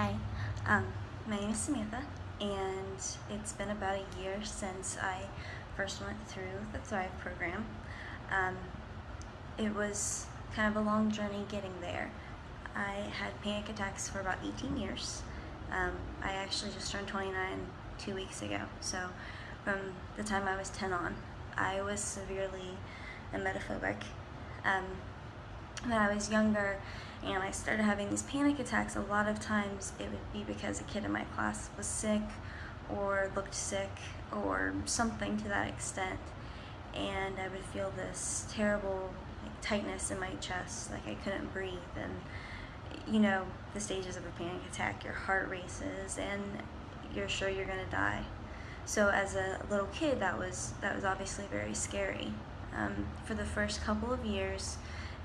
Hi, um, my name is Samantha, and it's been about a year since I first went through the Thrive program. Um, it was kind of a long journey getting there. I had panic attacks for about 18 years. Um, I actually just turned 29 two weeks ago, so from the time I was 10 on, I was severely emetophobic. Um, when I was younger and I started having these panic attacks, a lot of times it would be because a kid in my class was sick or looked sick or something to that extent. And I would feel this terrible like, tightness in my chest, like I couldn't breathe. And you know, the stages of a panic attack, your heart races and you're sure you're gonna die. So as a little kid, that was, that was obviously very scary. Um, for the first couple of years,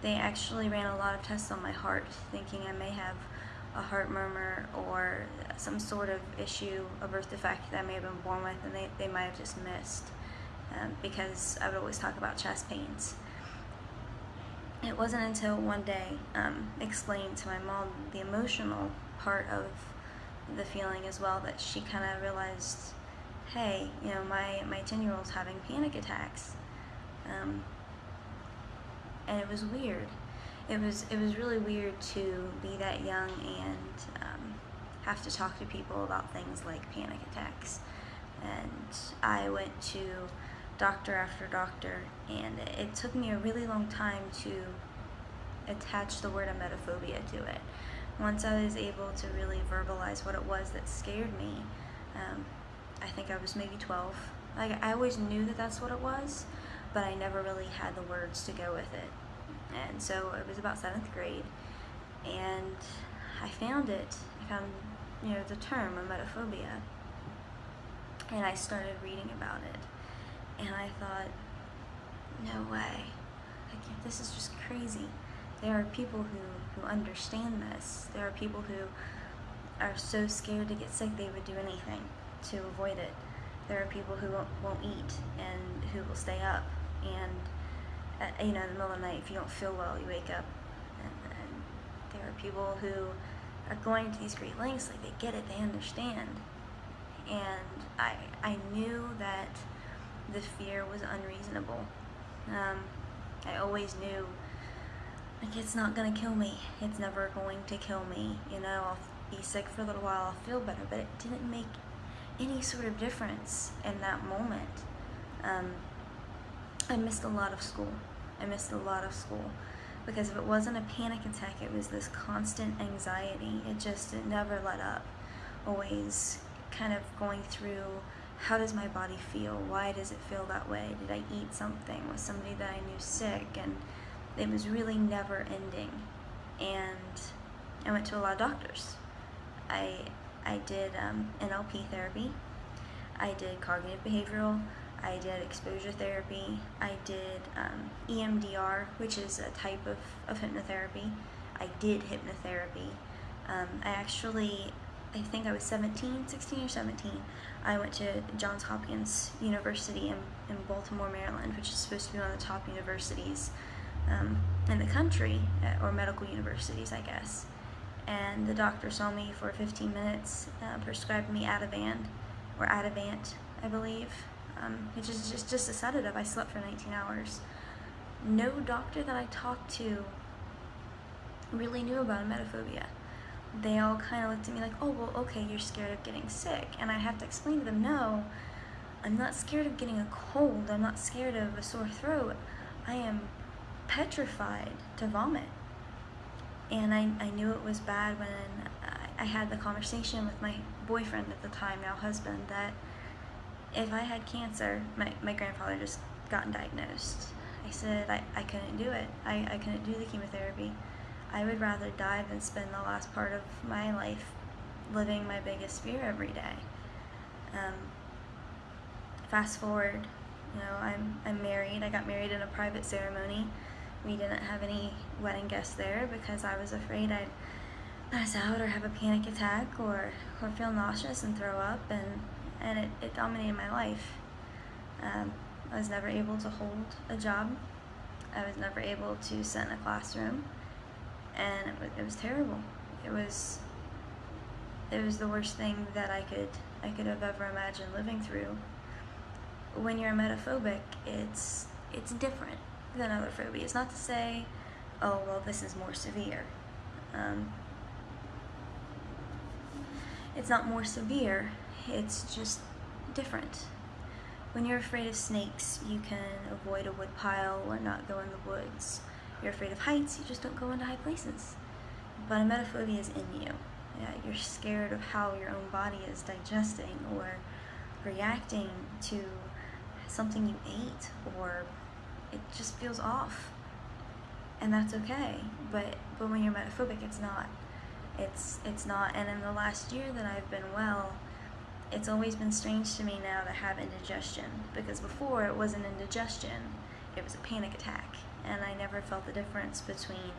they actually ran a lot of tests on my heart, thinking I may have a heart murmur or some sort of issue, a birth defect that I may have been born with, and they, they might have just missed um, because I would always talk about chest pains. It wasn't until one day um, explained to my mom the emotional part of the feeling as well that she kind of realized, hey, you know, my, my 10 year old's having panic attacks. Um, and it was weird. It was it was really weird to be that young and um, have to talk to people about things like panic attacks. And I went to doctor after doctor, and it, took me a really long time to attach the word emetophobia to it. Once I was able to really verbalize what it was that scared me, um, I think I was maybe 12. Like I always knew that that's what it was, but I never really had the words to go with it. And so it was about seventh grade, and I found it. I found, you know, the term emetophobia, and I started reading about it, and I thought, no way, like this is just crazy. There are people who, who understand this. There are people who are so scared to get sick they would do anything to avoid it. There are people who won't, won't eat and who will stay up and uh, you know in the middle of the night if you don't feel well you wake up and, and there are people who are going to these great lengths like they get it they understand. And I, I knew that the fear was unreasonable. Um, I always knew like it's not gonna kill me. It's never going to kill me. You know I'll be sick for a little while I'll feel better but it didn't make any sort of difference in that moment. Um, I missed a lot of school. I missed a lot of school because if it wasn't a panic attack, it was this constant anxiety. It just, it never let up. Always kind of going through how does my body feel? Why does it feel that way? Did I eat something? Was somebody that I knew sick? And it was really never ending. And I went to a lot of doctors. I, I did um, NLP therapy. I did cognitive behavioral. I did exposure therapy, I did um, EMDR, which is a type of, of hypnotherapy. I did hypnotherapy. Um, I actually, I think I was 17, 16 or 17, I went to Johns Hopkins University in, in Baltimore, Maryland, which is supposed to be one of the top universities um, in the country, uh, or medical universities, I guess. And the doctor saw me for 15 minutes, uh, prescribed me Ativan, or Ativan, I believe, um, which is just, just a sedative. I slept for 19 hours. No doctor that I talked to really knew about emetophobia. They all kind of looked at me like, oh, well, okay, you're scared of getting sick. And I have to explain to them, no, I'm not scared of getting a cold. I'm not scared of a sore throat. I am petrified to vomit. And I, I knew it was bad when I, I had the conversation with my boyfriend at the time, now husband, that if I had cancer, my, my grandfather just gotten diagnosed. I said I, I couldn't do it. I, I couldn't do the chemotherapy. I would rather die than spend the last part of my life living my biggest fear every day. Um, fast forward, you know, I'm, I'm married. I got married in a private ceremony. We didn't have any wedding guests there because I was afraid I'd pass out or have a panic attack or, or feel nauseous and throw up and and it, it dominated my life. Um, I was never able to hold a job. I was never able to sit in a classroom, and it was, it was terrible. It was it was the worst thing that I could I could have ever imagined living through. When you're emetophobic, it's it's different than other phobias. Not to say, oh well, this is more severe. Um, it's not more severe. It's just different. When you're afraid of snakes, you can avoid a wood pile or not go in the woods. You're afraid of heights, you just don't go into high places. But emetophobia is in you. Yeah, you're scared of how your own body is digesting or reacting to something you ate or it just feels off. And that's okay. But but when you're emetophobic it's not. It's it's not and in the last year that I've been well, it's always been strange to me now to have indigestion because before it wasn't indigestion, it was a panic attack, and I never felt the difference between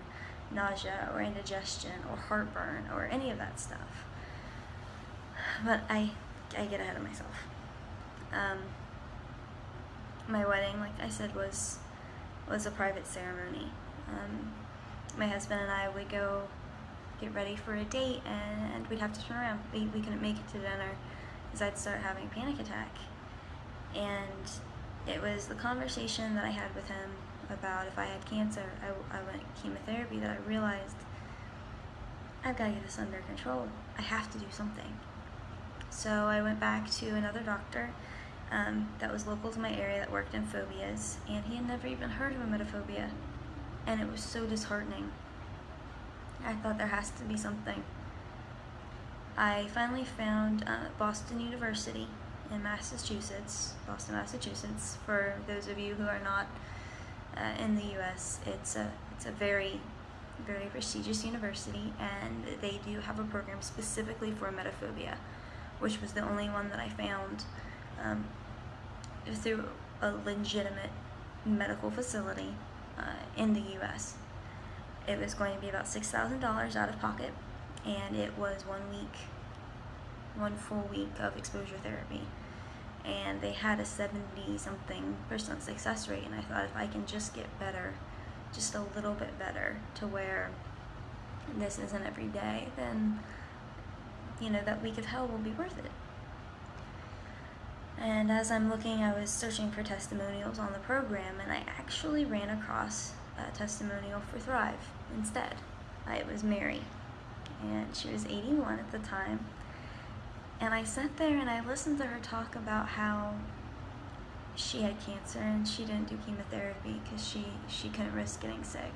nausea or indigestion or heartburn or any of that stuff. But I, I get ahead of myself. Um, my wedding, like I said, was was a private ceremony. Um, my husband and I would go get ready for a date, and we'd have to turn around. We, we couldn't make it to dinner because I'd start having a panic attack. And it was the conversation that I had with him about if I had cancer, I, I went chemotherapy, that I realized I've got to get this under control. I have to do something. So I went back to another doctor um, that was local to my area that worked in phobias, and he had never even heard of emetophobia. And it was so disheartening. I thought there has to be something. I finally found uh, Boston University in Massachusetts, Boston, Massachusetts. For those of you who are not uh, in the U.S., it's a it's a very very prestigious university, and they do have a program specifically for emetophobia, which was the only one that I found um, through a legitimate medical facility uh, in the U.S. It was going to be about six thousand dollars out of pocket and it was one week, one full week of exposure therapy. And they had a 70 something percent success rate, and I thought if I can just get better, just a little bit better, to where this isn't every day, then you know that week of hell will be worth it. And as I'm looking, I was searching for testimonials on the program, and I actually ran across a testimonial for Thrive instead. It was Mary and she was mm. 81 at the time. And I sat there and I listened to her talk about how she had cancer and she didn't do chemotherapy because she, she couldn't risk getting sick.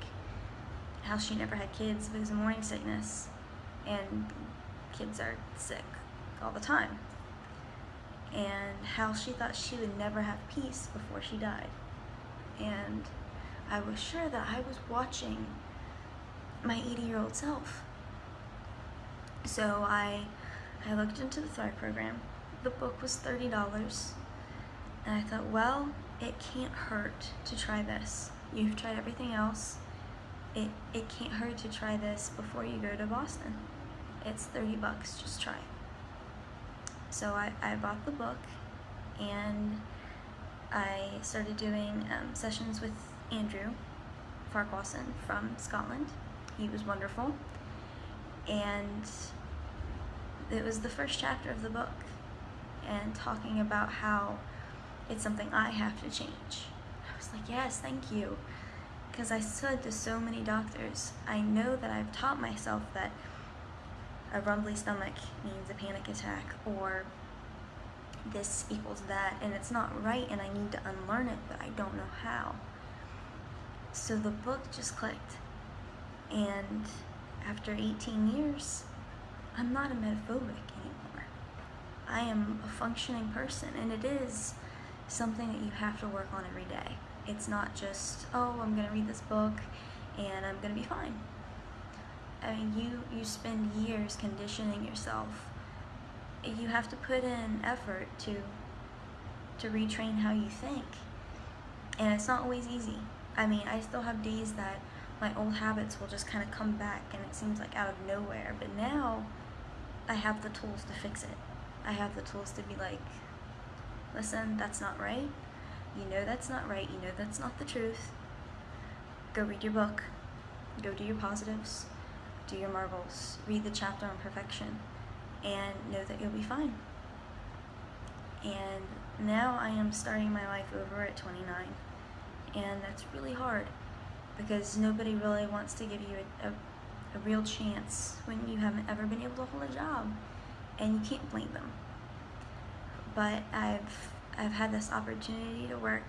How she never had kids because of morning sickness. And kids are sick all the time. And how she thought she would never have peace before she died. And I was sure that I was watching my 80 year old self so I, I looked into the Thrive program. The book was $30. And I thought, well, it can't hurt to try this. You've tried everything else. It, it can't hurt to try this before you go to Boston. It's 30 bucks, just try So I, I bought the book and I started doing um, sessions with Andrew Farquharson from Scotland. He was wonderful and it was the first chapter of the book and talking about how it's something I have to change. I was like, yes, thank you. Because I said to so many doctors, I know that I've taught myself that a rumbly stomach means a panic attack or this equals that and it's not right and I need to unlearn it, but I don't know how. So the book just clicked and after 18 years, I'm not emetophobic anymore. I am a functioning person, and it is something that you have to work on every day. It's not just, oh, I'm going to read this book and I'm going to be fine. I mean, you, you spend years conditioning yourself. You have to put in effort to, to retrain how you think. And it's not always easy. I mean, I still have days that my old habits will just kind of come back and it seems like out of nowhere. But now I have the tools to fix it. I have the tools to be like, listen, that's not right. You know that's not right. You know that's not the truth. Go read your book. Go do your positives. Do your marbles. Read the chapter on perfection. and know that you'll be fine. And now I am starting my life over at 29, and that's really hard because nobody really wants to give you a, a, a real chance when you haven't ever been able to hold a job, and you can't blame them. But I've I've had this opportunity to work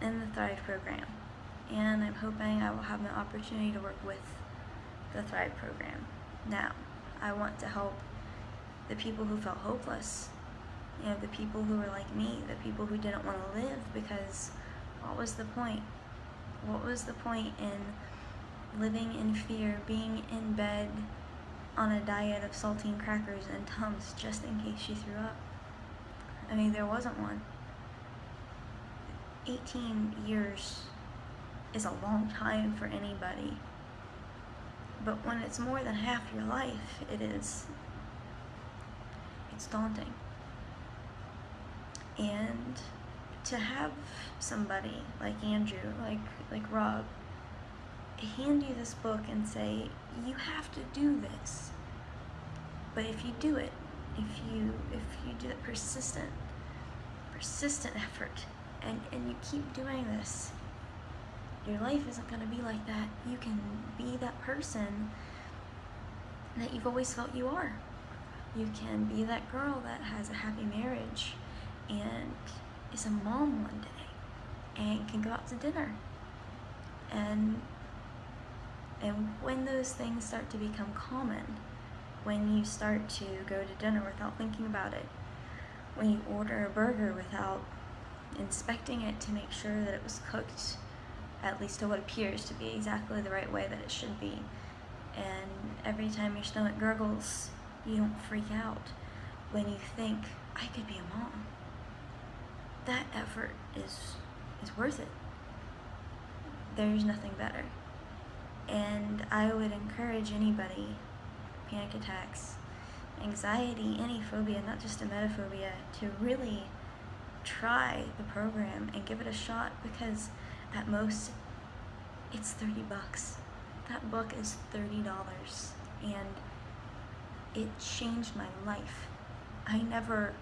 in the Thrive program, and I'm hoping I will have an opportunity to work with the Thrive program. Now, I want to help the people who felt hopeless, you know, the people who were like me, the people who didn't want to live because what was the point? What was the point in living in fear, being in bed on a diet of saltine crackers and Tums just in case she threw up? I mean, there wasn't one. 18 years is a long time for anybody. But when it's more than half your life, it is. It's daunting. And to have somebody like Andrew, like like Rob, hand you this book and say, you have to do this. But if you do it, if you if you do that persistent, persistent effort, and, and you keep doing this, your life isn't going to be like that. You can be that person that you've always felt you are. You can be that girl that has a happy marriage and is a mom one day and can go out to dinner. And and when those things start to become common, when you start to go to dinner without thinking about it, when you order a burger without inspecting it to make sure that it was cooked at least to what appears to be exactly the right way that it should be. And every time your stomach gurgles, you don't freak out when you think, I could be a mom. That effort is, is worth it. There's nothing better. And I would encourage anybody, panic attacks, anxiety, any phobia, not just emetophobia, to really try the program and give it a shot because at most it's 30 bucks. That book is $30 and it changed my life. I never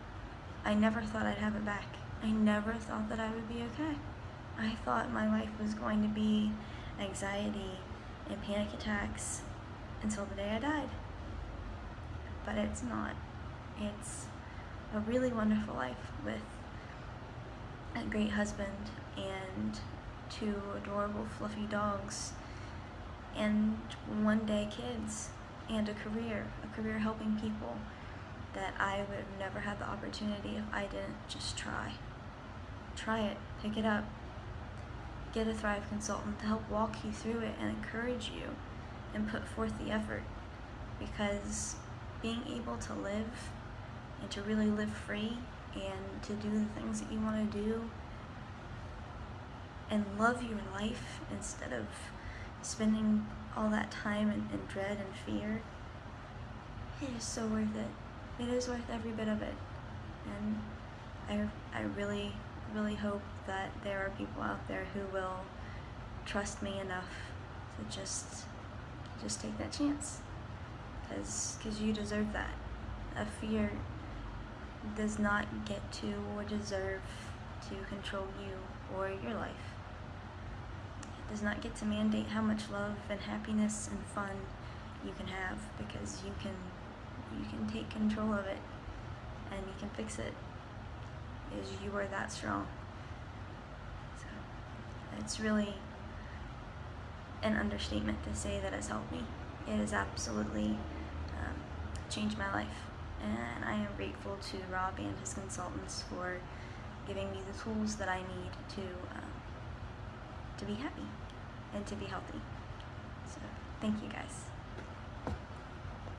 I never thought I'd have it back. I never thought that I would be okay. I thought my life was going to be anxiety and panic attacks until the day I died. But it's not. It's a really wonderful life with a great husband and two adorable fluffy dogs and one day kids and a career, a career helping people that I would have never had the opportunity if I didn't just try. Try it, pick it up, get a Thrive consultant to help walk you through it and encourage you and put forth the effort because being able to live and to really live free and to do the things that you want to do and love your life instead of spending all that time in, in dread and fear, it is so worth it. It is worth every bit of it. And I, I really, really hope that there are people out there who will trust me enough to just, just take that chance. Because cause you deserve that. A fear does not get to or deserve to control you or your life It does not get to mandate how much love and happiness and fun you can have because you can you can take control of it and you can fix it is you are that strong so it's really an understatement to say that has helped me it has absolutely um, changed my life and I am grateful to Rob and his consultants for giving me the tools that I need to um, to be happy and to be healthy. So thank you guys.